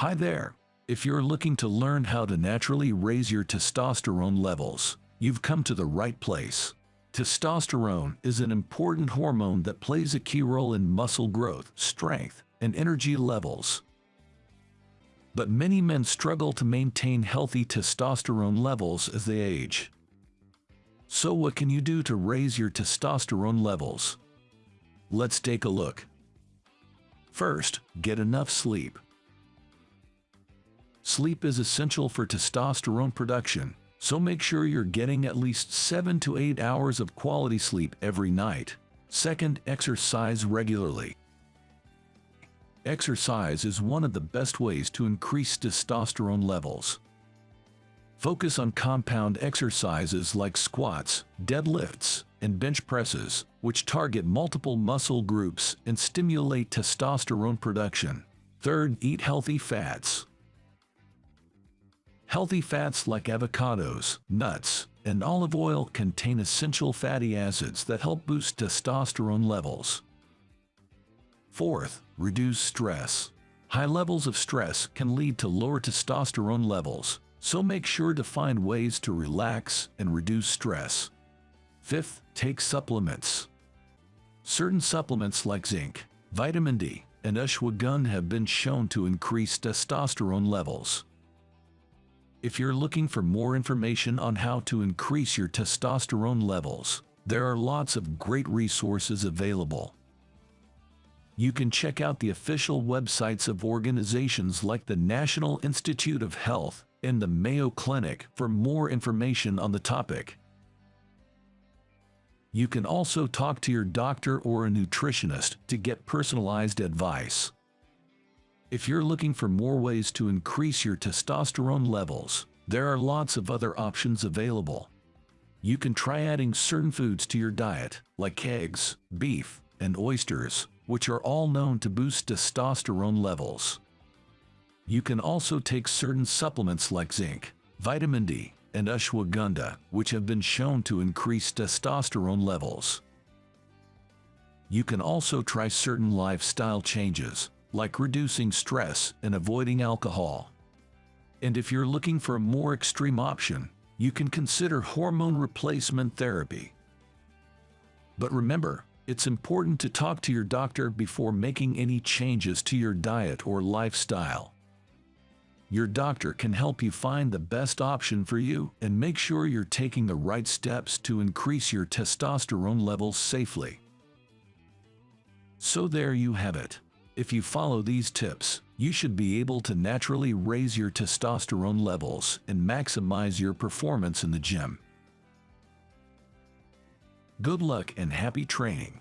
Hi there. If you're looking to learn how to naturally raise your testosterone levels, you've come to the right place. Testosterone is an important hormone that plays a key role in muscle growth, strength, and energy levels. But many men struggle to maintain healthy testosterone levels as they age. So what can you do to raise your testosterone levels? Let's take a look. First, get enough sleep. Sleep is essential for testosterone production, so make sure you're getting at least 7 to 8 hours of quality sleep every night. Second, exercise regularly. Exercise is one of the best ways to increase testosterone levels. Focus on compound exercises like squats, deadlifts, and bench presses, which target multiple muscle groups and stimulate testosterone production. Third, eat healthy fats. Healthy fats like avocados, nuts, and olive oil contain essential fatty acids that help boost testosterone levels. Fourth, reduce stress. High levels of stress can lead to lower testosterone levels, so make sure to find ways to relax and reduce stress. Fifth, take supplements. Certain supplements like zinc, vitamin D, and ashwagandha have been shown to increase testosterone levels. If you're looking for more information on how to increase your testosterone levels, there are lots of great resources available. You can check out the official websites of organizations like the National Institute of Health and the Mayo Clinic for more information on the topic. You can also talk to your doctor or a nutritionist to get personalized advice. If you're looking for more ways to increase your testosterone levels, there are lots of other options available. You can try adding certain foods to your diet, like eggs, beef, and oysters, which are all known to boost testosterone levels. You can also take certain supplements like zinc, vitamin D, and ashwagandha, which have been shown to increase testosterone levels. You can also try certain lifestyle changes, like reducing stress and avoiding alcohol. And if you're looking for a more extreme option, you can consider hormone replacement therapy. But remember, it's important to talk to your doctor before making any changes to your diet or lifestyle. Your doctor can help you find the best option for you and make sure you're taking the right steps to increase your testosterone levels safely. So there you have it. If you follow these tips, you should be able to naturally raise your testosterone levels and maximize your performance in the gym. Good luck and happy training!